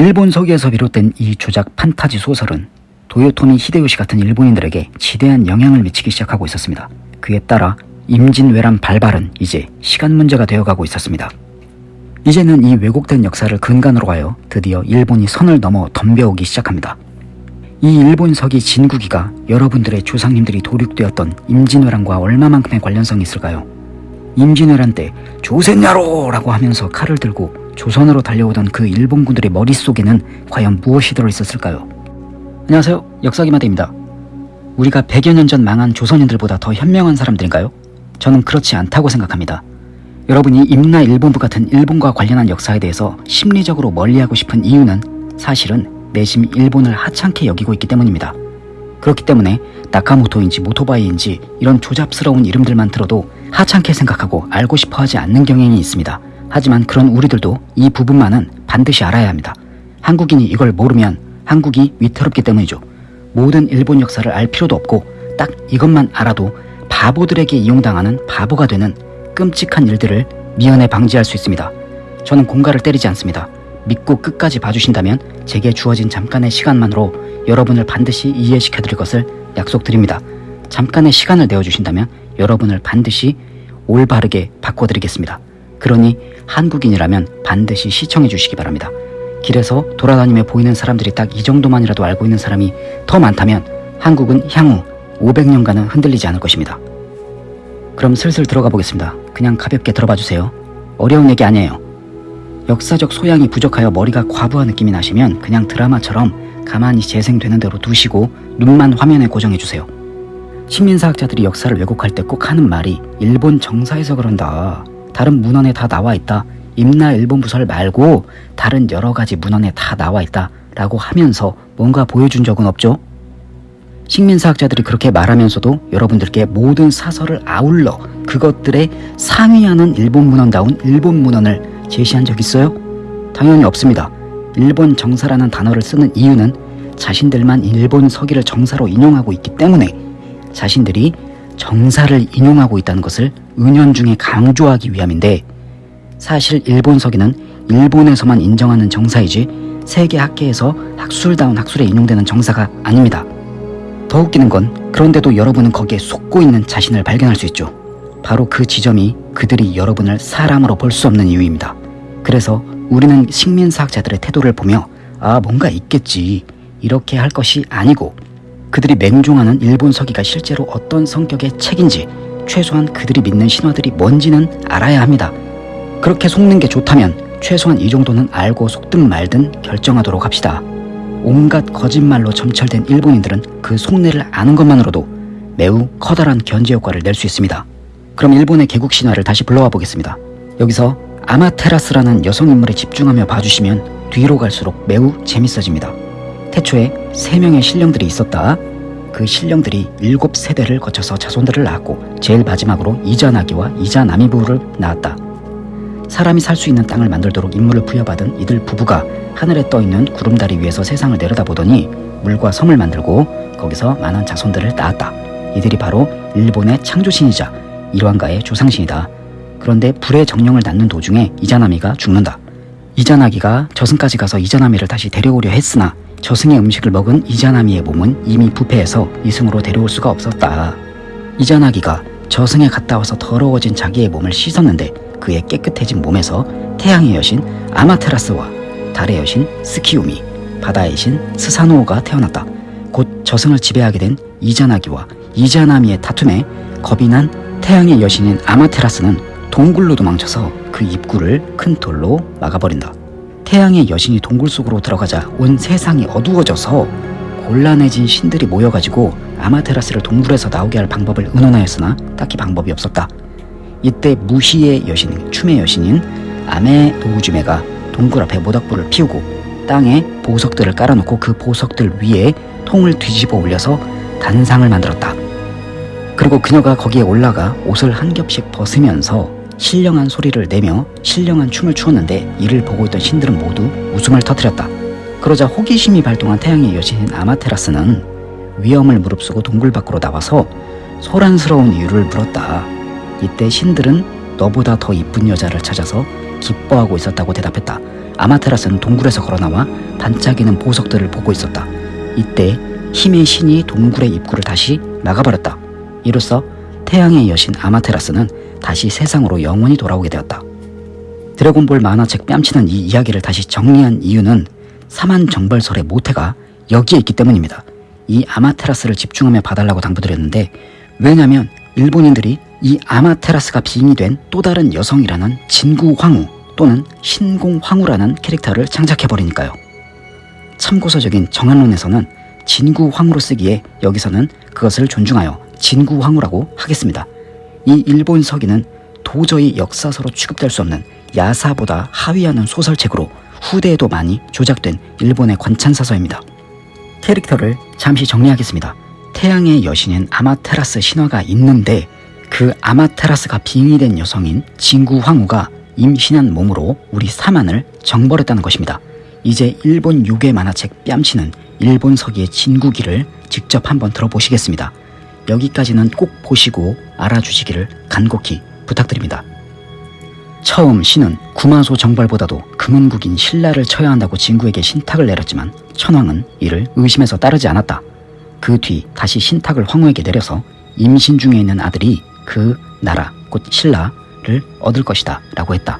일본 서기에서 비롯된 이 조작 판타지 소설은 도요토미 히데요시 같은 일본인들에게 지대한 영향을 미치기 시작하고 있었습니다. 그에 따라 임진왜란 발발은 이제 시간 문제가 되어가고 있었습니다. 이제는 이 왜곡된 역사를 근간으로 하여 드디어 일본이 선을 넘어 덤벼오기 시작합니다. 이 일본석이 진국이가 여러분들의 조상님들이 도륙되었던 임진왜란과 얼마만큼의 관련성이 있을까요? 임진왜란 때 조센야로 라고 하면서 칼을 들고 조선으로 달려오던 그 일본군들의 머릿속에는 과연 무엇이 들어있었을까요? 안녕하세요 역사기마대입니다. 우리가 100여 년 전 망한 조선인들보다 더 현명한 사람들인가요? 저는 그렇지 않다고 생각합니다. 여러분이 임나 일본부 같은 일본과 관련한 역사에 대해서 심리적으로 멀리하고 싶은 이유는 사실은 내심 일본을 하찮게 여기고 있기 때문입니다. 그렇기 때문에 나카모토인지 모토바이인지 이런 조잡스러운 이름들만 들어도 하찮게 생각하고 알고 싶어 하지 않는 경향이 있습니다. 하지만 그런 우리들도 이 부분만은 반드시 알아야 합니다. 한국인이 이걸 모르면 한국이 위태롭기 때문이죠. 모든 일본 역사를 알 필요도 없고 딱 이것만 알아도 바보들에게 이용당하는 바보가 되는 끔찍한 일들을 미연에 방지할 수 있습니다. 저는 공갈을 때리지 않습니다. 믿고 끝까지 봐주신다면 제게 주어진 잠깐의 시간만으로 여러분을 반드시 이해시켜 드릴 것을 약속드립니다. 잠깐의 시간을 내어주신다면 여러분을 반드시 올바르게 바꿔드리겠습니다. 그러니 한국인이라면 반드시 시청해 주시기 바랍니다. 길에서 돌아다니며 보이는 사람들이 딱 이 정도만이라도 알고 있는 사람이 더 많다면 한국은 향후 500년간은 흔들리지 않을 것입니다. 그럼 슬슬 들어가 보겠습니다. 그냥 가볍게 들어봐 주세요. 어려운 얘기 아니에요. 역사적 소양이 부족하여 머리가 과부하 느낌이 나시면 그냥 드라마처럼 가만히 재생되는 대로 두시고 눈만 화면에 고정해 주세요. 식민사학자들이 역사를 왜곡할 때 꼭 하는 말이 일본 정사에서 그런다. 다른 문헌에 다 나와 있다. 임나 일본 부설 말고 다른 여러 가지 문헌에 다 나와 있다. 라고 하면서 뭔가 보여준 적은 없죠? 식민사학자들이 그렇게 말하면서도 여러분들께 모든 사설을 아울러 그것들에 상위하는 일본 문헌다운 일본 문헌을 제시한 적 있어요? 당연히 없습니다. 일본 정사라는 단어를 쓰는 이유는 자신들만 일본 서기를 정사로 인용하고 있기 때문에 자신들이 정사를 인용하고 있다는 것을 은연중에 강조하기 위함인데 사실 일본 서기는 일본에서만 인정하는 정사이지 세계 학계에서 학술다운 학술에 인용되는 정사가 아닙니다. 더 웃기는 건 그런데도 여러분은 거기에 속고 있는 자신을 발견할 수 있죠. 바로 그 지점이 그들이 여러분을 사람으로 볼 수 없는 이유입니다. 그래서 우리는 식민사학자들의 태도를 보며 아 뭔가 있겠지 이렇게 할 것이 아니고 그들이 맹종하는 일본 서기가 실제로 어떤 성격의 책인지 최소한 그들이 믿는 신화들이 뭔지는 알아야 합니다. 그렇게 속는 게 좋다면 최소한 이 정도는 알고 속든 말든 결정하도록 합시다. 온갖 거짓말로 점철된 일본인들은 그 속내를 아는 것만으로도 매우 커다란 견제 효과를 낼 수 있습니다. 그럼 일본의 개국 신화를 다시 불러와 보겠습니다. 여기서 아마테라스라는 여성 인물에 집중하며 봐주시면 뒤로 갈수록 매우 재밌어집니다. 태초에 세 명의 신령들이 있었다. 그 신령들이 일곱 세대를 거쳐서 자손들을 낳았고 제일 마지막으로 이자나기와 이자나미부를 낳았다. 사람이 살 수 있는 땅을 만들도록 임무를 부여받은 이들 부부가 하늘에 떠있는 구름다리 위에서 세상을 내려다보더니 물과 섬을 만들고 거기서 많은 자손들을 낳았다. 이들이 바로 일본의 창조신이자 일왕가의 조상신이다. 그런데 불의 정령을 낳는 도중에 이자나미가 죽는다. 이자나기가 저승까지 가서 이자나미를 다시 데려오려 했으나 저승의 음식을 먹은 이자나미의 몸은 이미 부패해서 이승으로 데려올 수가 없었다. 이자나기가 저승에 갔다 와서 더러워진 자기의 몸을 씻었는데 그의 깨끗해진 몸에서 태양의 여신 아마테라스와 달의 여신 스키우미, 바다의 신 스사노오가 태어났다. 곧 저승을 지배하게 된 이자나기와 이자나미의 다툼에 겁이 난 태양의 여신인 아마테라스는 동굴로 도망쳐서 그 입구를 큰 돌로 막아버린다. 태양의 여신이 동굴 속으로 들어가자 온 세상이 어두워져서 곤란해진 신들이 모여가지고 아마테라스를 동굴에서 나오게 할 방법을 의논하였으나 딱히 방법이 없었다. 이때 무희의 여신, 춤의 여신인 아메 도우주메가 동굴 앞에 모닥불을 피우고 땅에 보석들을 깔아놓고 그 보석들 위에 통을 뒤집어 올려서 단상을 만들었다. 그리고 그녀가 거기에 올라가 옷을 한 겹씩 벗으면서 신령한 소리를 내며 신령한 춤을 추었는데 이를 보고 있던 신들은 모두 웃음을 터뜨렸다. 그러자 호기심이 발동한 태양의 여신인 아마테라스는 위험을 무릅쓰고 동굴 밖으로 나와서 소란스러운 이유를 물었다. 이때 신들은 너보다 더 이쁜 여자를 찾아서 기뻐하고 있었다고 대답했다. 아마테라스는 동굴에서 걸어나와 반짝이는 보석들을 보고 있었다. 이때 힘의 신이 동굴의 입구를 다시 막아버렸다. 이로써 태양의 여신 아마테라스는 다시 세상으로 영원히 돌아오게 되었다. 드래곤볼 만화책 뺨치는 이 이야기를 다시 정리한 이유는 사만 정벌설의 모태가 여기에 있기 때문입니다. 이 아마테라스를 집중하며 봐달라고 당부드렸는데 왜냐면 일본인들이 이 아마테라스가 빙의 된또 다른 여성이라는 진구황후 또는 신공황후라는 캐릭터를 창작해버리니까요. 참고서적인 정한론에서는 진구황후로 쓰기에 여기서는 그것을 존중하여 진구황후라고 하겠습니다. 이 일본 서기는 도저히 역사서로 취급될 수 없는 야사보다 하위하는 소설책으로 후대에도 많이 조작된 일본의 관찬사서입니다. 캐릭터를 잠시 정리하겠습니다. 태양의 여신인 아마테라스 신화가 있는데 그 아마테라스가 빙의된 여성인 진구 황후가 임신한 몸으로 우리 사만을 정벌했다는 것입니다. 이제 일본 요괴 만화책 뺨치는 일본 서기의 진구기를 직접 한번 들어보시겠습니다. 여기까지는 꼭 보시고 알아주시기를 간곡히 부탁드립니다. 처음 신은 구마소 정벌보다도 금은국인 신라를 쳐야 한다고 진구에게 신탁을 내렸지만 천황은 이를 의심해서 따르지 않았다. 그 뒤 다시 신탁을 황후에게 내려서 임신 중에 있는 아들이 그 나라 곧 신라를 얻을 것이다 라고 했다.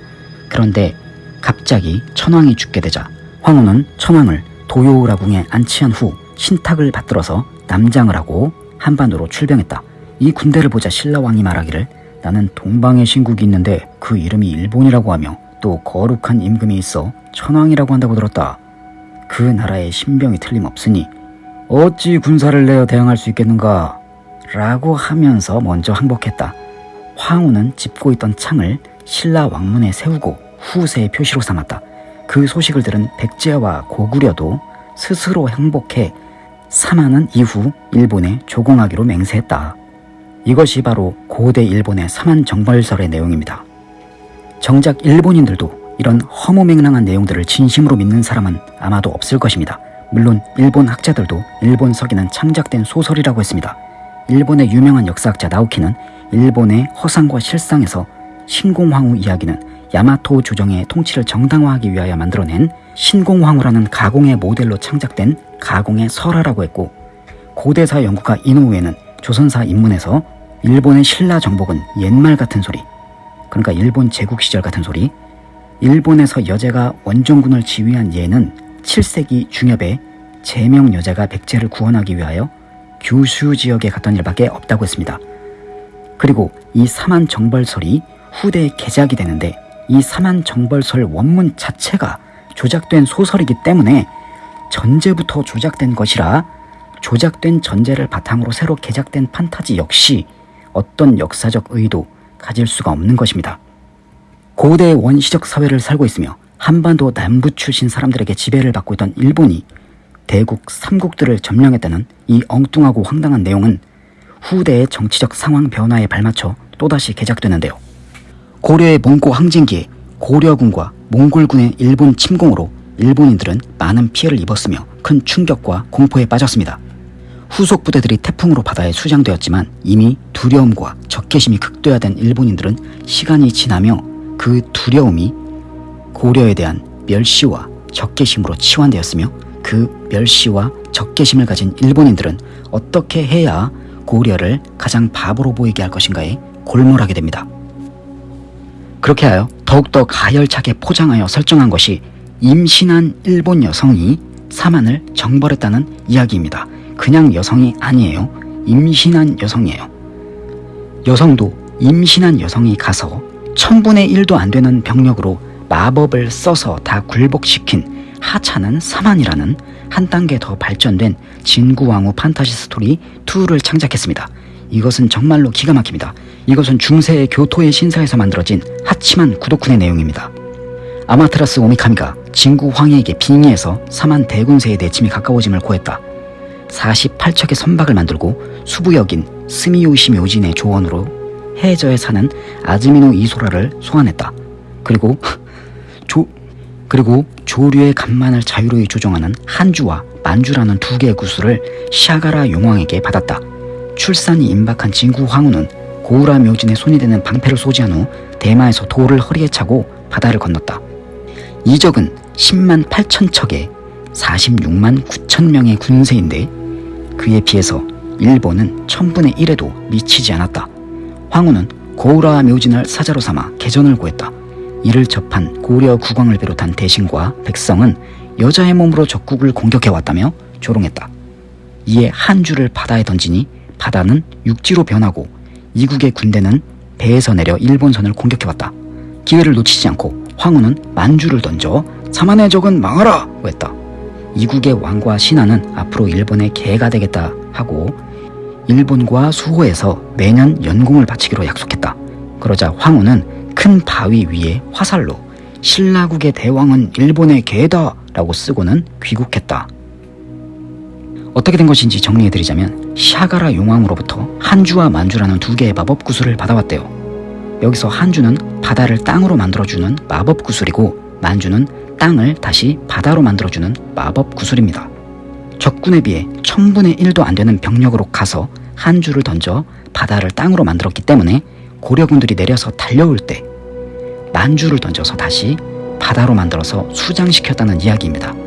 그런데 갑자기 천황이 죽게 되자 황후는 천황을 도요우라궁에 안치한 후 신탁을 받들어서 남장을 하고 한반도로 출병했다. 이 군대를 보자 신라왕이 말하기를 나는 동방의 신국이 있는데 그 이름이 일본이라고 하며 또 거룩한 임금이 있어 천왕이라고 한다고 들었다. 그 나라의 신병이 틀림없으니 어찌 군사를 내어 대항할 수 있겠는가? 라고 하면서 먼저 항복했다. 황후는 짚고 있던 창을 신라 왕문에 세우고 후세의 표시로 삼았다. 그 소식을 들은 백제와 고구려도 스스로 항복해 사마는 이후 일본에 조공하기로 맹세했다. 이것이 바로 고대 일본의 사만 정벌설의 내용입니다. 정작 일본인들도 이런 허무맹랑한 내용들을 진심으로 믿는 사람은 아마도 없을 것입니다. 물론 일본 학자들도 일본 서기는 창작된 소설이라고 했습니다. 일본의 유명한 역사학자 나우키는 일본의 허상과 실상에서 신공황후 이야기는 야마토 조정의 통치를 정당화하기 위하여 만들어낸 신공황후라는 가공의 모델로 창작된 가공의 설화라고 했고 고대사 연구가 이노우에는 조선사 인문에서 일본의 신라 정복은 옛말 같은 소리 그러니까 일본 제국 시절 같은 소리 일본에서 여제가 원정군을 지휘한 예는 7세기 중엽에 제명 여자가 백제를 구원하기 위하여 규슈 지역에 갔던 일밖에 없다고 했습니다. 그리고 이 사만 정벌설이 후대에 개작이 되는데 이 사만 정벌설 원문 자체가 조작된 소설이기 때문에 전제부터 조작된 것이라 조작된 전제를 바탕으로 새로 개작된 판타지 역시 어떤 역사적 의도 가질 수가 없는 것입니다. 고대 원시적 사회를 살고 있으며 한반도 남부 출신 사람들에게 지배를 받고 있던 일본이 대국 삼국들을 점령했다는 이 엉뚱하고 황당한 내용은 후대의 정치적 상황 변화에 발맞춰 또다시 개작되는데요. 고려의 몽고 항쟁기에 고려군과 몽골군의 일본 침공으로 일본인들은 많은 피해를 입었으며 큰 충격과 공포에 빠졌습니다. 후속 부대들이 태풍으로 바다에 수장되었지만 이미 두려움과 적개심이 극도화된 일본인들은 시간이 지나며 그 두려움이 고려에 대한 멸시와 적개심으로 치환되었으며 그 멸시와 적개심을 가진 일본인들은 어떻게 해야 고려를 가장 바보로 보이게 할 것인가에 골몰하게 됩니다. 그렇게 하여 더욱더 가열차게 포장하여 설정한 것이 임신한 일본 여성이 사만을 정벌했다는 이야기입니다. 그냥 여성이 아니에요. 임신한 여성이에요. 여성도 임신한 여성이 가서 천분의 일도 안 되는 병력으로 마법을 써서 다 굴복시킨 하찮은 사만이라는 한 단계 더 발전된 진구왕후 판타지 스토리 2를 창작했습니다. 이것은 정말로 기가 막힙니다. 이것은 중세의 교토의 신사에서 만들어진 하치만 구도쿤의 내용입니다. 아마테라스 오미카미가 진구 황해에게 빙의해서 사만 대군세의 내침이 가까워짐을 고했다. 48척의 선박을 만들고 수부역인 스미요시 묘진의 조언으로 해저에 사는 아즈미노 이소라를 소환했다. 그리고 조 그리고 조류의 간만을 자유로이 조종하는 한주와 만주라는 두 개의 구슬을 샤가라 용왕에게 받았다. 출산이 임박한 진구 황후는 고우라 묘진의 손이 되는 방패를 소지한 후 대마에서 돌을 허리에 차고 바다를 건넜다. 이적은 10만 8천 척에 46만 9천 명의 군세인데 그에 비해서 일본은 천분의 1에도 미치지 않았다. 황후는 고우라 묘진을 사자로 삼아 개전을 구했다. 이를 접한 고려 국왕을 비롯한 대신과 백성은 여자의 몸으로 적국을 공격해왔다며 조롱했다. 이에 한주를 바다에 던지니 바다는 육지로 변하고 이국의 군대는 배에서 내려 일본선을 공격해왔다. 기회를 놓치지 않고 황후는 만주를 던져 자만의 적은 망하라! 했다. 이국의 왕과 신하는 앞으로 일본의 개가 되겠다 하고 일본과 수호에서 매년 연공을 바치기로 약속했다. 그러자 황후는 큰 바위 위에 화살로 신라국의 대왕은 일본의 개다 라고 쓰고는 귀국했다. 어떻게 된 것인지 정리해드리자면 샤가라 용왕으로부터 한주와 만주라는 두 개의 마법 구슬을 받아왔대요. 여기서 한주는 바다를 땅으로 만들어주는 마법 구슬이고 만주는 땅을 다시 바다로 만들어주는 마법 구슬입니다. 적군에 비해 천분의 1도 안 되는 병력으로 가서 한 줄을 던져 바다를 땅으로 만들었기 때문에 고려군들이 내려서 달려올 때 만주를 던져서 다시 바다로 만들어서 수장시켰다는 이야기입니다.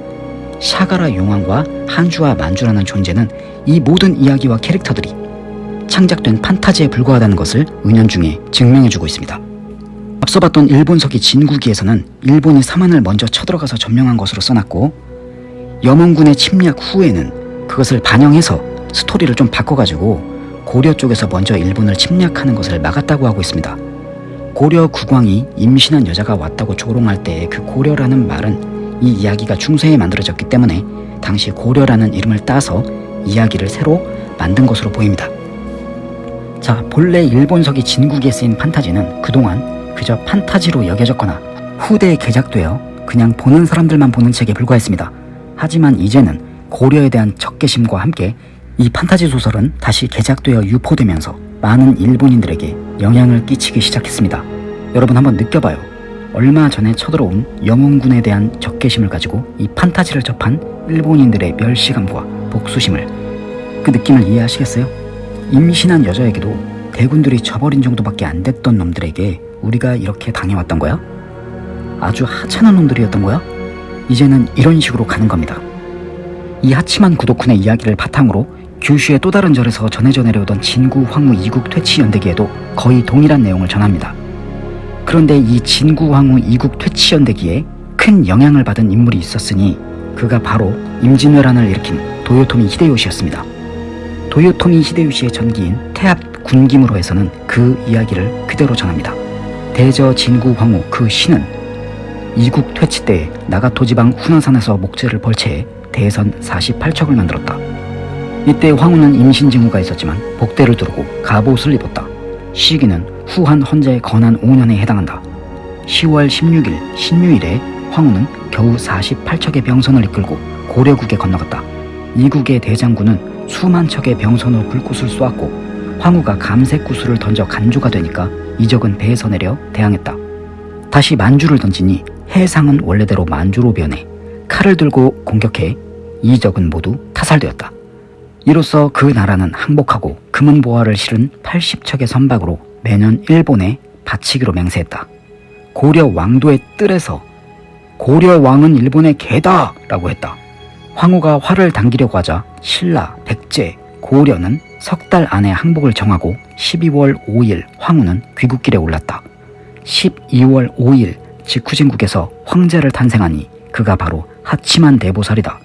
샤가라 용왕과 한주와 만주라는 존재는 이 모든 이야기와 캐릭터들이 창작된 판타지에 불과하다는 것을 은연중에 증명해주고 있습니다. 앞서 봤던 일본서기 진국기에서는 일본이 사만을 먼저 쳐들어가서 점령한 것으로 써놨고 염원군의 침략 후에는 그것을 반영해서 스토리를 좀 바꿔가지고 고려 쪽에서 먼저 일본을 침략하는 것을 막았다고 하고 있습니다. 고려 국왕이 임신한 여자가 왔다고 조롱할 때그 고려라는 말은 이 이야기가 중세에 만들어졌기 때문에 당시 고려라는 이름을 따서 이야기를 새로 만든 것으로 보입니다. 자, 본래 일본서기 진국에 쓰인 판타지는 그동안 그저 판타지로 여겨졌거나 후대에 개작되어 그냥 보는 사람들만 보는 책에 불과했습니다. 하지만 이제는 고려에 대한 적개심과 함께 이 판타지 소설은 다시 개작되어 유포되면서 많은 일본인들에게 영향을 끼치기 시작했습니다. 여러분 한번 느껴봐요. 얼마 전에 쳐들어온 영웅군에 대한 적개심을 가지고 이 판타지를 접한 일본인들의 멸시감과 복수심을 그 느낌을 이해하시겠어요? 임신한 여자에게도 대군들이 저버린 정도밖에 안 됐던 놈들에게 우리가 이렇게 당해왔던 거야? 아주 하찮은 놈들이었던 거야? 이제는 이런 식으로 가는 겁니다. 이 하치만 구독훈의 이야기를 바탕으로 규슈의 또 다른 절에서 전해져 내려오던 진구 황후 이국 퇴치 연대기에도 거의 동일한 내용을 전합니다. 그런데 이 진구 황후 이국 퇴치 연대기에 큰 영향을 받은 인물이 있었으니 그가 바로 임진왜란을 일으킨 도요토미 히데요시였습니다. 도요토미 히데요시의 전기인 태압 군김으로 해서는 그 이야기를 그대로 전합니다. 대저 진구 황후 그 신은 이국 퇴치 때 나가토 지방 후난산에서 목재를 벌채해 대선 48척을 만들었다. 이때 황후는 임신 징후가 있었지만 복대를 두르고 갑옷을 입었다. 시기는 후한 헌재의 건한 5년에 해당한다. 10월 16일 신유일에 황후는 겨우 48척의 병선을 이끌고 고려국에 건너갔다. 이국의 대장군은 수만 척의 병선으로 불꽃을 쏘았고 황후가 감색 구슬을 던져 간조가 되니까 이적은 배에서 내려 대항했다. 다시 만주를 던지니 해상은 원래대로 만주로 변해 칼을 들고 공격해 이적은 모두 타살되었다. 이로써 그 나라는 항복하고 금은 보화를 실은 80척의 선박으로 매년 일본에 바치기로 맹세했다. 고려 왕도의 뜰에서 고려 왕은 일본의 개다! 라고 했다. 황후가 화를 당기려고 하자 신라, 백제, 고려는 석 달 안에 항복을 정하고 12월 5일 황후는 귀국길에 올랐다. 12월 5일 직후진국에서 황제를 탄생하니 그가 바로 하치만 대보살이다.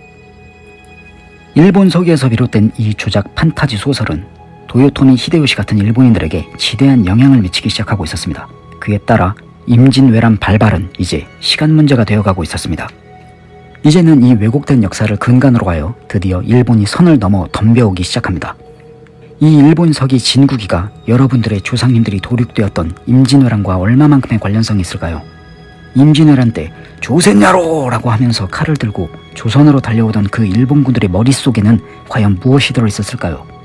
일본 서기에서 비롯된 이 조작 판타지 소설은 도요토미 히데요시 같은 일본인들에게 지대한 영향을 미치기 시작하고 있었습니다. 그에 따라 임진왜란 발발은 이제 시간 문제가 되어가고 있었습니다. 이제는 이 왜곡된 역사를 근간으로 하여 드디어 일본이 선을 넘어 덤벼오기 시작합니다. 이 일본석이 진국이가 여러분들의 조상님들이 도륙되었던 임진왜란과 얼마만큼의 관련성이 있을까요? 임진왜란 때 조센야로! 라고 하면서 칼을 들고 조선으로 달려오던 그 일본군들의 머릿속에는 과연 무엇이 들어있었을까요?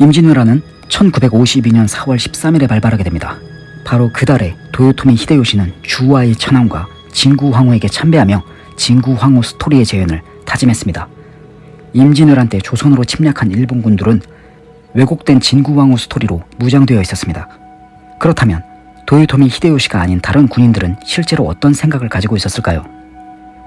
임진왜란은 1952년 4월 13일에 발발하게 됩니다. 바로 그 달에 도요토미 히데요시는 주와의 천황과 진구 황후에게 참배하며 진구 황후 스토리의 재현을 다짐했습니다. 임진왜란 때 조선으로 침략한 일본군들은 왜곡된 진구왕후 스토리로 무장되어 있었습니다. 그렇다면 도요토미 히데요시가 아닌 다른 군인들은 실제로 어떤 생각을 가지고 있었을까요?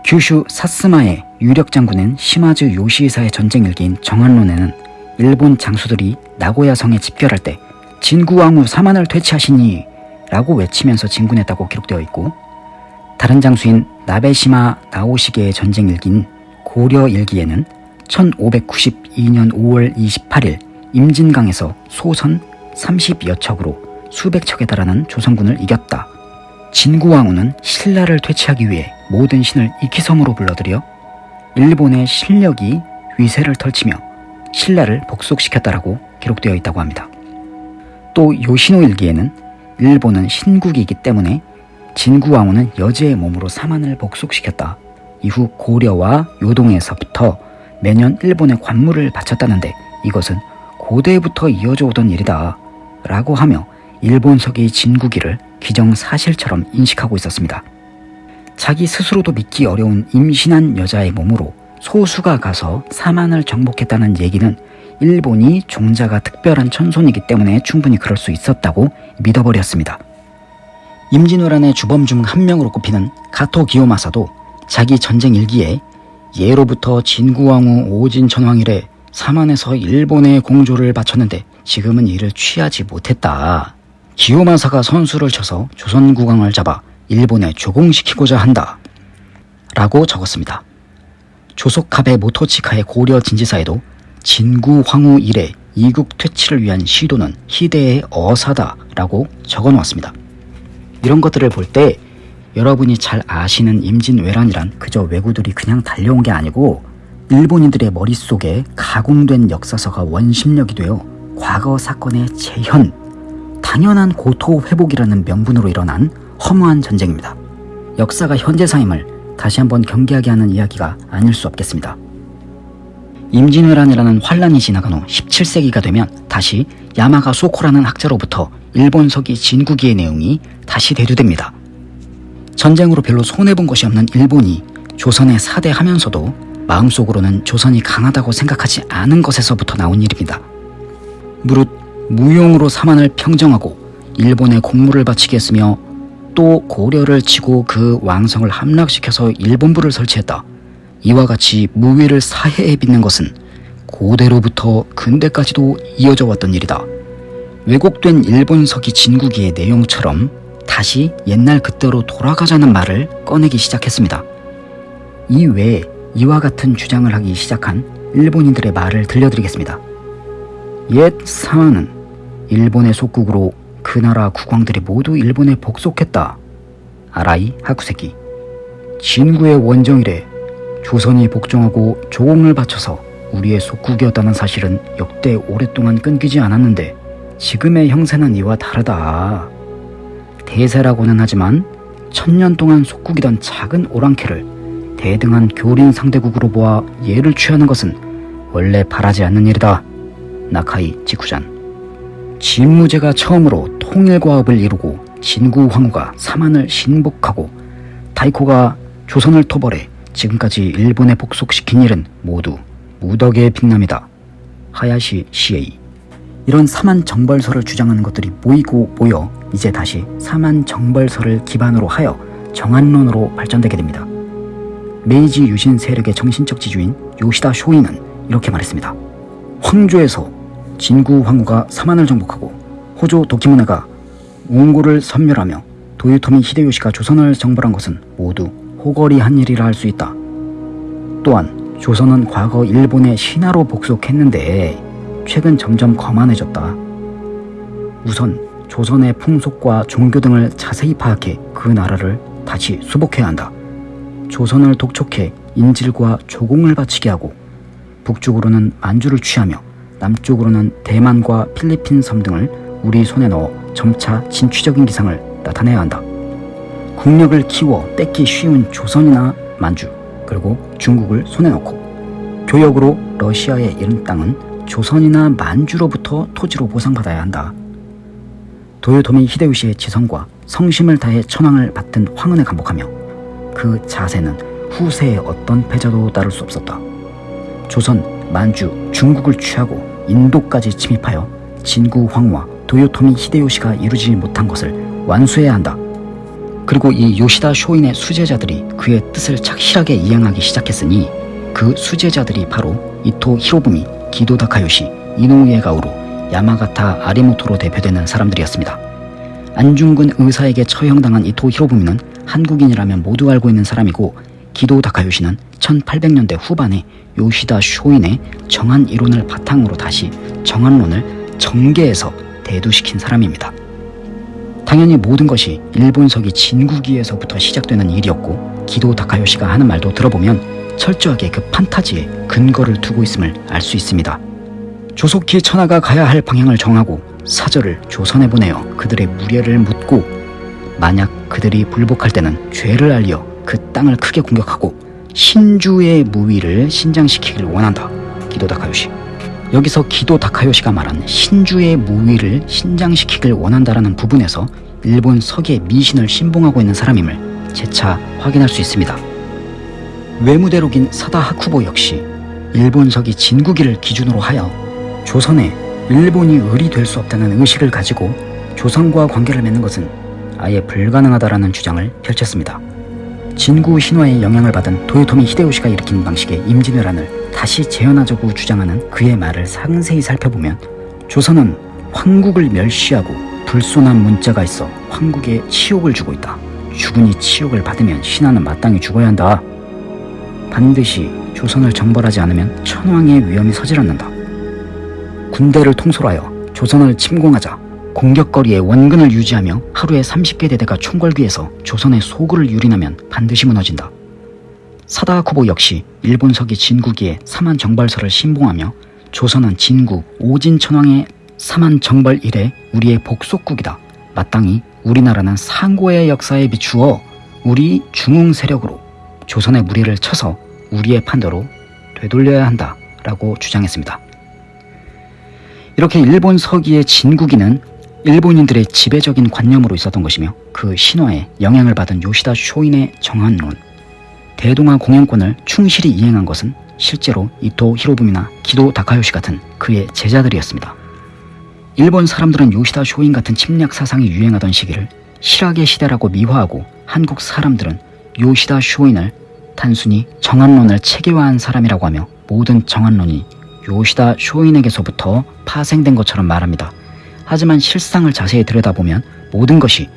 규슈 사스마의 유력 장군인 시마즈 요시이사의 전쟁 일기인 정한론에는 일본 장수들이 나고야 성에 집결할 때 진구왕후 사만을 퇴치하시니 라고 외치면서 진군했다고 기록되어 있고 다른 장수인 나베시마 나오시게의 전쟁 일기인 고려 일기에는 1592년 5월 28일 임진강에서 소선 30여 척으로 수백 척에 달하는 조선군을 이겼다. 진구왕후는 신라를 퇴치하기 위해 모든 신을 이키섬으로 불러들여 일본의 실력이 위세를 펼치며 신라를 복속시켰다라고 기록되어 있다고 합니다. 또 요시노 일기에는 일본은 신국이기 때문에 진구왕후는 여제의 몸으로 사만을 복속시켰다. 이후 고려와 요동에서부터 매년 일본에 관물을 바쳤다는데 이것은 고대부터 이어져 오던 일이다. 라고 하며 일본석의 진국이를 기정사실처럼 인식하고 있었습니다. 자기 스스로도 믿기 어려운 임신한 여자의 몸으로 소수가 가서 사만을 정복했다는 얘기는 일본이 종자가 특별한 천손이기 때문에 충분히 그럴 수 있었다고 믿어버렸습니다. 임진왜란의 주범 중 한 명으로 꼽히는 가토 기요마사도 자기 전쟁 일기에 예로부터 진구왕후 오진천왕이래 사만에서 일본의 공조를 바쳤는데 지금은 이를 취하지 못했다. 기요마사가 선수를 쳐서 조선국왕을 잡아 일본에 조공시키고자 한다. 라고 적었습니다. 조속카베 모토치카의 고려 진지사에도 진구 황후 이래 이국 퇴치를 위한 시도는 희대의 어사다 라고 적어 놓았습니다. 이런 것들을 볼 때 여러분이 잘 아시는 임진왜란이란 그저 왜구들이 그냥 달려온 게 아니고 일본인들의 머릿속에 가공된 역사서가 원심력이 되어 과거 사건의 재현, 당연한 고토 회복이라는 명분으로 일어난 허무한 전쟁입니다. 역사가 현재사임을 다시 한번 경계하게 하는 이야기가 아닐 수 없겠습니다. 임진왜란이라는 환란이 지나간 후 17세기가 되면 다시 야마가 소코라는 학자로부터 일본 서기 진국이의 내용이 다시 대두됩니다. 전쟁으로 별로 손해본 것이 없는 일본이 조선에 사대하면서도 마음속으로는 조선이 강하다고 생각하지 않은 것에서부터 나온 일입니다. 무릇 무용으로 사만을 평정하고 일본에 공물을 바치게 했으며 또 고려를 치고 그 왕성을 함락시켜서 일본부를 설치했다. 이와 같이 무위를 사해에 빚는 것은 고대로부터 근대까지도 이어져 왔던 일이다. 왜곡된 일본서기 진국이의 내용처럼 다시 옛날 그때로 돌아가자는 말을 꺼내기 시작했습니다. 이 외에 이와 같은 주장을 하기 시작한 일본인들의 말을 들려드리겠습니다. 옛 사만은 일본의 속국으로 그 나라 국왕들이 모두 일본에 복속했다. 아라이 하쿠세키 진구의 원정이래 조선이 복종하고 조공을 바쳐서 우리의 속국이었다는 사실은 역대 오랫동안 끊기지 않았는데 지금의 형세는 이와 다르다. 대세라고는 하지만 천년 동안 속국이던 작은 오랑캐를 대등한 교린 상대국으로 보아 예를 취하는 것은 원래 바라지 않는 일이다. 나카이 직후잔 진무제가 처음으로 통일과업을 이루고 진구 황후가 사만을 신복하고 다이코가 조선을 토벌해 지금까지 일본에 복속시킨 일은 모두 무덕의 빛남이다. 하야시 시에이 이런 사만 정벌설을 주장하는 것들이 모이고 모여 이제 다시 사만 정벌설을 기반으로 하여 정한론으로 발전되게 됩니다. 메이지 유신 세력의 정신적 지주인 요시다 쇼이는 이렇게 말했습니다. 황조에서 진구 황후가 사만을 정복하고 호조 도키무네가 몽골을 섬멸하며 도요토미 히데요시가 조선을 정벌한 것은 모두 호거리한 일이라 할 수 있다. 또한 조선은 과거 일본의 신하로 복속했는데 최근 점점 거만해졌다. 우선 조선의 풍속과 종교 등을 자세히 파악해 그 나라를 다시 수복해야 한다. 조선을 독촉해 인질과 조공을 바치게 하고 북쪽으로는 만주를 취하며 남쪽으로는 대만과 필리핀 섬 등을 우리 손에 넣어 점차 진취적인 기상을 나타내야 한다. 국력을 키워 뺏기 쉬운 조선이나 만주 그리고 중국을 손에 넣고 교역으로 러시아에 이른 땅은 조선이나 만주로부터 토지로 보상받아야 한다. 도요토미 히데요시의 지성과 성심을 다해 천황을 받든 황은에 감복하며 그 자세는 후세의 어떤 패자도 따를 수 없었다. 조선, 만주, 중국을 취하고 인도까지 침입하여 진구 황후와 도요토미 히데요시가 이루지 못한 것을 완수해야 한다. 그리고 이 요시다 쇼인의 수제자들이 그의 뜻을 착실하게 이행하기 시작했으니 그 수제자들이 바로 이토 히로부미, 기도 다카요시, 이노우에 가우로, 야마가타 아리모토로 대표되는 사람들이었습니다. 안중근 의사에게 처형당한 이토 히로부미는 한국인이라면 모두 알고 있는 사람이고 기도 다카요시는 1800년대 후반에 요시다 쇼인의 정한 이론을 바탕으로 다시 정한론을 정계에서 대두시킨 사람입니다. 당연히 모든 것이 일본서기 진국기에서부터 시작되는 일이었고 기도 다카요시가 하는 말도 들어보면 철저하게 그 판타지에 근거를 두고 있음을 알 수 있습니다. 조속히 천하가 가야 할 방향을 정하고 사절을 조선에 보내어 그들의 무례를 묻고 만약 그들이 불복할 때는 죄를 알려 그 땅을 크게 공격하고 신주의 무위를 신장시키길 원한다. 기도 다카요시. 여기서 기도 다카요시가 말한 신주의 무위를 신장시키길 원한다라는 부분에서 일본 서기의 미신을 신봉하고 있는 사람임을 재차 확인할 수 있습니다. 외무대록인 사다 하쿠보 역시 일본 서기 진국이를 기준으로 하여 조선에 일본이 을이 될 수 없다는 의식을 가지고 조선과 관계를 맺는 것은 아예 불가능하다라는 주장을 펼쳤습니다. 진구 신화의 영향을 받은 도요토미 히데요시가 일으킨 방식의 임진왜란을 다시 재현하자고 주장하는 그의 말을 상세히 살펴보면 조선은 황국을 멸시하고 불손한 문자가 있어 황국에 치욕을 주고 있다. 죽으니 치욕을 받으면 신하는 마땅히 죽어야 한다. 반드시 조선을 정벌하지 않으면 천황의 위험이 서질않는다. 군대를 통솔하여 조선을 침공하자 공격거리에 원근을 유지하며 하루에 30개 대대가 총궐기에서 조선의 소굴을 유린하면 반드시 무너진다. 사다하쿠보 역시 일본 서기 진국이의 사만 정벌서를 신봉하며 조선은 진국 오진천왕의 사만 정벌 이래 우리의 복속국이다. 마땅히 우리나라는 상고의 역사에 비추어 우리 중흥 세력으로 조선의 무리를 쳐서 우리의 판도로 되돌려야 한다. 라고 주장했습니다. 이렇게 일본 서기의 진국이는 일본인들의 지배적인 관념으로 있었던 것이며 그 신화에 영향을 받은 요시다 쇼인의 정한론, 대동아 공영권을 충실히 이행한 것은 실제로 이토 히로부미나 기도 다카요시 같은 그의 제자들이었습니다. 일본 사람들은 요시다 쇼인 같은 침략 사상이 유행하던 시기를 실학의 시대라고 미화하고 한국 사람들은 요시다 쇼인을 단순히 정한론을 체계화한 사람이라고 하며 모든 정한론이 요시다 쇼인에게서부터 파생된 것처럼 말합니다. 하지만 실상을 자세히 들여다보면 모든 것이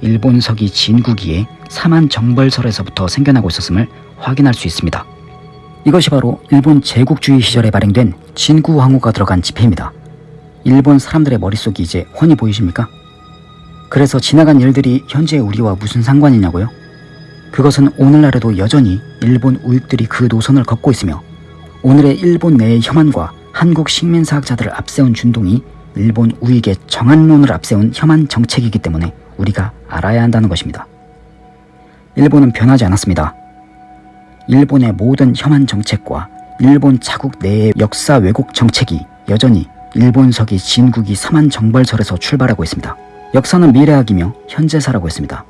일본 서기 진국이의 사만 정벌설에서부터 생겨나고 있었음을 확인할 수 있습니다. 이것이 바로 일본 제국주의 시절에 발행된 진구 황후가 들어간 지폐입니다. 일본 사람들의 머릿속이 이제 훤히 보이십니까? 그래서 지나간 일들이 현재 우리와 무슨 상관이냐고요? 그것은 오늘날에도 여전히 일본 우익들이 그 노선을 걷고 있으며 오늘의 일본 내의 혐한과 한국 식민사학자들을 앞세운 준동이 일본 우익의 정한론을 앞세운 혐한 정책이기 때문에 우리가 알아야 한다는 것입니다. 일본은 변하지 않았습니다. 일본의 모든 혐한 정책과 일본 자국 내의 역사 왜곡 정책이 여전히 일본서기 진국이 사만 정벌설에서 출발하고 있습니다. 역사는 미래학이며 현재사라고 했습니다.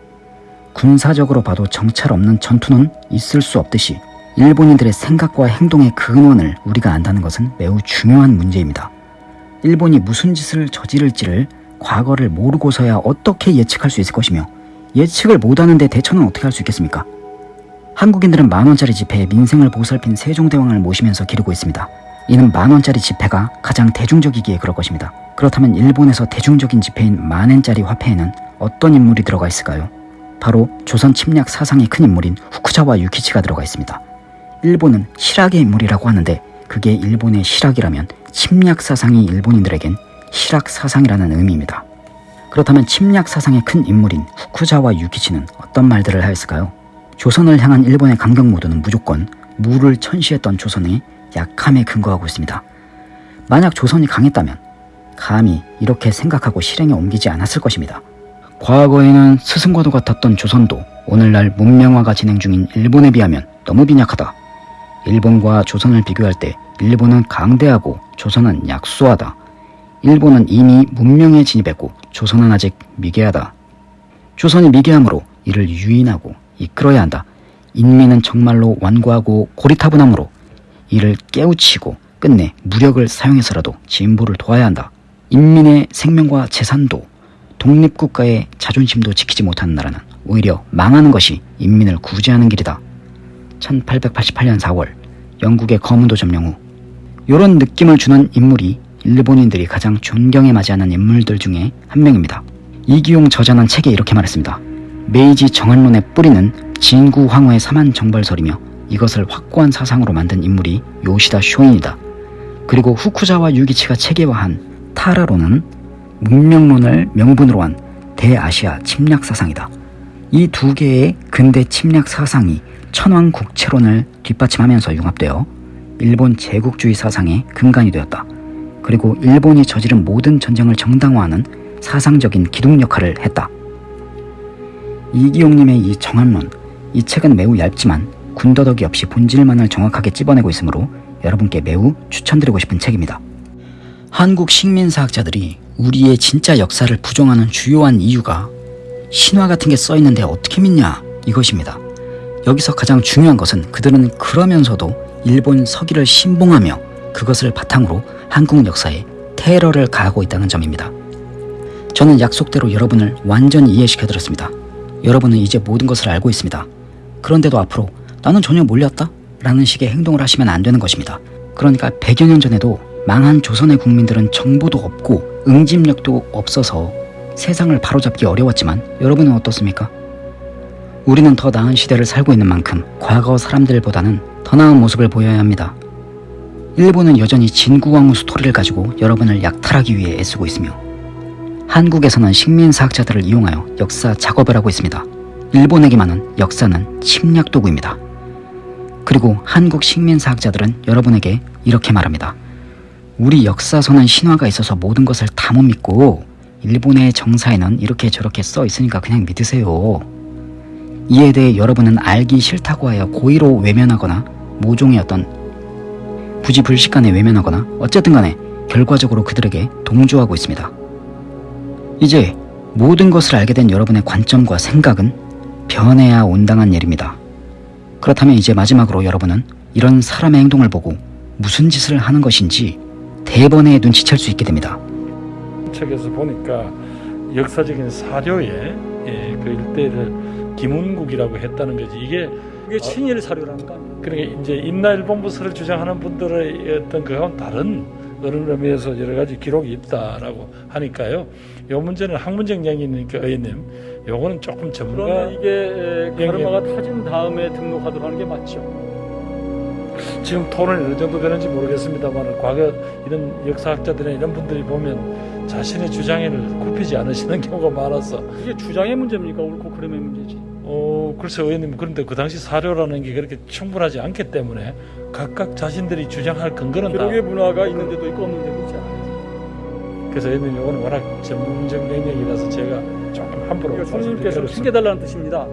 군사적으로 봐도 정찰 없는 전투는 있을 수 없듯이 일본인들의 생각과 행동의 근원을 우리가 안다는 것은 매우 중요한 문제입니다. 일본이 무슨 짓을 저지를지를 과거를 모르고서야 어떻게 예측할 수 있을 것이며 예측을 못하는데 대처는 어떻게 할 수 있겠습니까? 한국인들은 만원짜리 지폐에 민생을 보살핀 세종대왕을 모시면서 기르고 있습니다. 이는 만원짜리 지폐가 가장 대중적이기에 그럴 것입니다. 그렇다면 일본에서 대중적인 지폐인 만엔짜리 화폐에는 어떤 인물이 들어가 있을까요? 바로 조선 침략 사상의 큰 인물인 후쿠자와 유키치가 들어가 있습니다. 일본은 실학의 인물이라고 하는데 그게 일본의 실학이라면 침략 사상이 일본인들에겐 실학 사상이라는 의미입니다. 그렇다면 침략 사상의 큰 인물인 후쿠자와 유키치는 어떤 말들을 하였을까요? 조선을 향한 일본의 강경 모드는 무조건 무를 천시했던 조선의 약함에 근거하고 있습니다. 만약 조선이 강했다면 감히 이렇게 생각하고 실행에 옮기지 않았을 것입니다. 과거에는 스승과도 같았던 조선도 오늘날 문명화가 진행 중인 일본에 비하면 너무 빈약하다. 일본과 조선을 비교할 때 일본은 강대하고 조선은 약소하다. 일본은 이미 문명에 진입했고 조선은 아직 미개하다. 조선이 미개함으로 이를 유인하고 이끌어야 한다. 인민은 정말로 완고하고 고리타분함으로 이를 깨우치고 끝내 무력을 사용해서라도 진보를 도와야 한다. 인민의 생명과 재산도 독립국가의 자존심도 지키지 못하는 나라는 오히려 망하는 것이 인민을 구제하는 길이다. 1888년 4월 영국의 거문도 점령 후 이런 느낌을 주는 인물이 일본인들이 가장 존경에 맞이하는 인물들 중에 한 명입니다. 이기용 저자는 책에 이렇게 말했습니다. 메이지 정한론의 뿌리는 진구 황후의 사만 정벌설이며 이것을 확고한 사상으로 만든 인물이 요시다 쇼인이다. 그리고 후쿠자와 유기치가 체계화한 타라로는 문명론을 명분으로 한 대아시아 침략 사상이다. 이 두 개의 근대 침략 사상이 천황 국채론을 뒷받침하면서 융합되어 일본 제국주의 사상의 근간이 되었다. 그리고 일본이 저지른 모든 전쟁을 정당화하는 사상적인 기둥 역할을 했다. 이기용님의 이 정한론, 이 책은 매우 얇지만 군더더기 없이 본질만을 정확하게 찝어내고 있으므로 여러분께 매우 추천드리고 싶은 책입니다. 한국 식민사학자들이 우리의 진짜 역사를 부정하는 주요한 이유가 신화 같은 게 써있는데 어떻게 믿냐 이것입니다. 여기서 가장 중요한 것은 그들은 그러면서도 일본 서기를 신봉하며 그것을 바탕으로 한국 역사에 테러를 가하고 있다는 점입니다. 저는 약속대로 여러분을 완전히 이해시켜드렸습니다. 여러분은 이제 모든 것을 알고 있습니다. 그런데도 앞으로 나는 전혀 몰랐다? 라는 식의 행동을 하시면 안 되는 것입니다. 그러니까 100여 년 전에도 망한 조선의 국민들은 정보도 없고 응집력도 없어서 세상을 바로잡기 어려웠지만 여러분은 어떻습니까? 우리는 더 나은 시대를 살고 있는 만큼 과거 사람들보다는 더 나은 모습을 보여야 합니다. 일본은 여전히 진구왕후 스토리를 가지고 여러분을 약탈하기 위해 애쓰고 있으며 한국에서는 식민사학자들을 이용하여 역사 작업을 하고 있습니다. 일본에게만은 역사는 침략 도구입니다. 그리고 한국 식민사학자들은 여러분에게 이렇게 말합니다. 우리 역사서는 신화가 있어서 모든 것을 다 못 믿고 일본의 정사에는 이렇게 저렇게 써 있으니까 그냥 믿으세요. 이에 대해 여러분은 알기 싫다고 하여 고의로 외면하거나 모종의 어떤 부지불식간에 외면하거나 어쨌든 간에 결과적으로 그들에게 동조하고 있습니다. 이제 모든 것을 알게 된 여러분의 관점과 생각은 변해야 온당한 일입니다. 그렇다면 이제 마지막으로 여러분은 이런 사람의 행동을 보고 무슨 짓을 하는 것인지 대번에 눈치챌 수 있게 됩니다. 책에서 보니까 역사적인 사료에 예, 그 일대를 김운국이라고 했다는 거지 이게 그게 친일 사료라는 거 아니에요? 그러니까 이제 임나일 본부서를 주장하는 분들의 어떤 그건 다른 그런 의미에서 여러 가지 기록이 있다라고 하니까요. 요 문제는 학문적 얘기니까 의원님, 요거는 조금 전문가 그러면 이게 가르마가 타진 다음에 등록하도록 하는 게 맞죠? 지금 토론이 어느 정도 되는지 모르겠습니다만 과거 이런 역사학자들이나 이런 분들이 보면 자신의 주장을 굽히지 않으시는 경우가 많아서 이게 주장의 문제입니까? 옳고 그름의 문제지. 어 글쎄 의원님 그런데 그 당시 사료라는 게 그렇게 충분하지 않기 때문에 각각 자신들이 주장할 근거는 다 기록의 문화가 있는 데도 있고 없는 데도 있잖아요. 그래서 의원님 이거는 워낙 전문적 영역이라서 제가 조금 함부로 말씀드리겠습니다. 챙겨달라는 뜻입니다.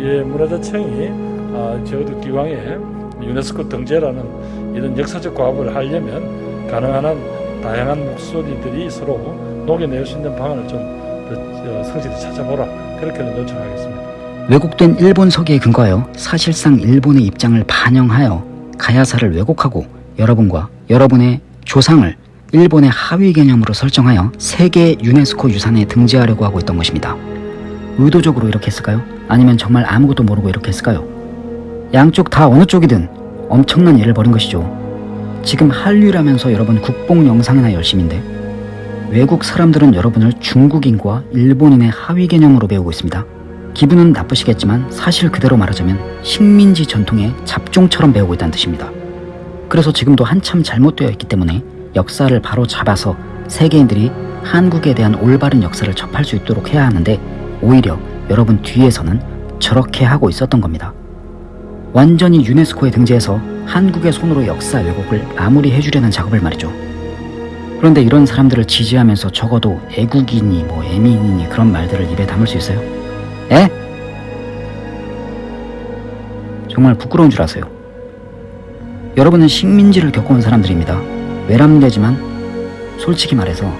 예, 문화재청이 아, 적어도 기왕에 유네스코 등재라는 이런 역사적 과업을 하려면 가능한 한 다양한 목소리들이 서로 녹여낼 수 있는 방안을 좀 더, 성실히 찾아보라 그렇게는 요청하겠습니다. 왜곡된 일본 서기에 근거하여 사실상 일본의 입장을 반영하여 가야사를 왜곡하고 여러분과 여러분의 조상을 일본의 하위 개념으로 설정하여 세계 유네스코 유산에 등재하려고 하고 있던 것입니다. 의도적으로 이렇게 했을까요? 아니면 정말 아무것도 모르고 이렇게 했을까요? 양쪽 다 어느 쪽이든 엄청난 일을 벌인 것이죠. 지금 한류라면서 여러분 국뽕 영상이나 열심인데 외국 사람들은 여러분을 중국인과 일본인의 하위 개념으로 배우고 있습니다. 기분은 나쁘시겠지만 사실 그대로 말하자면 식민지 전통의 잡종처럼 배우고 있다는 뜻입니다. 그래서 지금도 한참 잘못되어 있기 때문에 역사를 바로 잡아서 세계인들이 한국에 대한 올바른 역사를 접할 수 있도록 해야 하는데 오히려 여러분 뒤에서는 저렇게 하고 있었던 겁니다. 완전히 유네스코에 등재해서 한국의 손으로 역사 왜곡을 마무리해주려는 작업을 말이죠. 그런데 이런 사람들을 지지하면서 적어도 애국이니 뭐 애민이니 그런 말들을 입에 담을 수 있어요? 에? 정말 부끄러운 줄 아세요. 여러분은 식민지를 겪어온 사람들입니다. 외람되지만 솔직히 말해서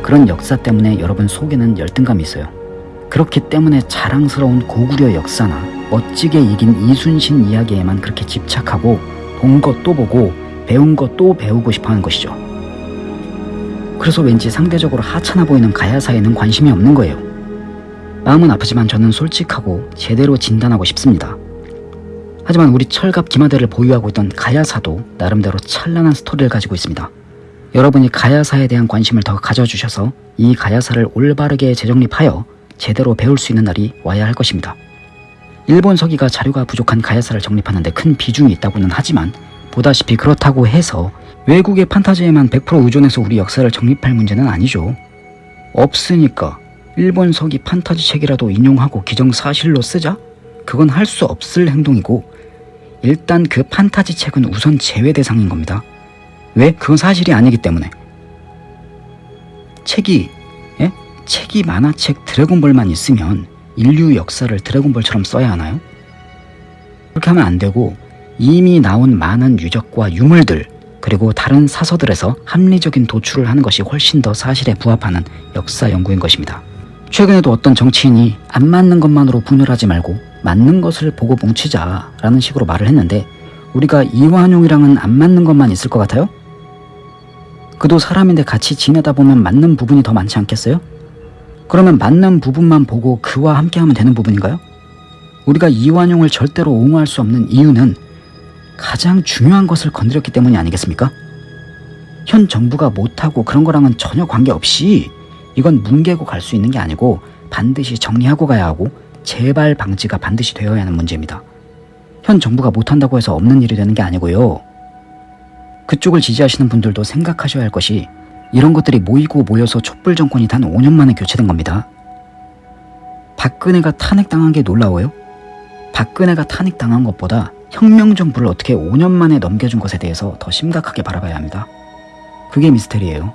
그런 역사 때문에 여러분 속에는 열등감이 있어요. 그렇기 때문에 자랑스러운 고구려 역사나 멋지게 이긴 이순신 이야기에만 그렇게 집착하고 본 것 또 보고 배운 거또 배우고 싶어 하는 것이죠. 그래서 왠지 상대적으로 하찮아 보이는 가야사에는 관심이 없는 거예요. 마음은 아프지만 저는 솔직하고 제대로 진단하고 싶습니다. 하지만 우리 철갑 기마대를 보유하고 있던 가야사도 나름대로 찬란한 스토리를 가지고 있습니다. 여러분이 가야사에 대한 관심을 더 가져주셔서 이 가야사를 올바르게 재정립하여 제대로 배울 수 있는 날이 와야 할 것입니다. 일본 서기가 자료가 부족한 가야사를 정립하는 데 큰 비중이 있다고는 하지만 보다시피 그렇다고 해서 외국의 판타지에만 100% 의존해서 우리 역사를 정립할 문제는 아니죠. 없으니까 일본 서기 판타지 책이라도 인용하고 기정사실로 쓰자? 그건 할 수 없을 행동이고 일단 그 판타지 책은 우선 제외 대상인 겁니다. 왜? 그건 사실이 아니기 때문에. 책이 예? 책이 만화책 드래곤볼만 있으면 인류 역사를 드래곤볼처럼 써야 하나요? 그렇게 하면 안 되고 이미 나온 많은 유적과 유물들 그리고 다른 사서들에서 합리적인 도출을 하는 것이 훨씬 더 사실에 부합하는 역사 연구인 것입니다. 최근에도 어떤 정치인이 안 맞는 것만으로 분열하지 말고 맞는 것을 보고 뭉치자 라는 식으로 말을 했는데 우리가 이완용이랑은 안 맞는 것만 있을 것 같아요? 그도 사람인데 같이 지내다 보면 맞는 부분이 더 많지 않겠어요? 그러면 맞는 부분만 보고 그와 함께하면 되는 부분인가요? 우리가 이완용을 절대로 옹호할 수 없는 이유는 가장 중요한 것을 건드렸기 때문이 아니겠습니까? 현 정부가 못하고 그런 거랑은 전혀 관계없이 이건 뭉개고 갈 수 있는 게 아니고 반드시 정리하고 가야 하고 재발 방지가 반드시 되어야 하는 문제입니다. 현 정부가 못한다고 해서 없는 일이 되는 게 아니고요. 그쪽을 지지하시는 분들도 생각하셔야 할 것이 이런 것들이 모이고 모여서 촛불 정권이 단 5년 만에 교체된 겁니다. 박근혜가 탄핵당한 게 놀라워요? 박근혜가 탄핵당한 것보다 혁명 정부를 어떻게 5년 만에 넘겨준 것에 대해서 더 심각하게 바라봐야 합니다. 그게 미스테리예요.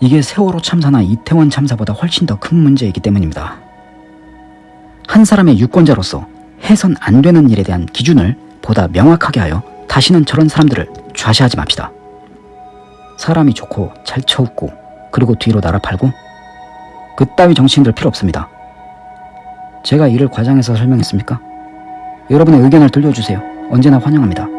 이게 세월호 참사나 이태원 참사보다 훨씬 더 큰 문제이기 때문입니다. 한 사람의 유권자로서 해선 안 되는 일에 대한 기준을 보다 명확하게 하여 다시는 저런 사람들을 좌시하지 맙시다. 사람이 좋고 잘 쳐웃고 그리고 뒤로 날아팔고 그따위 정치인들 필요 없습니다. 제가 이를 과장해서 설명했습니까? 여러분의 의견을 들려주세요. 언제나 환영합니다.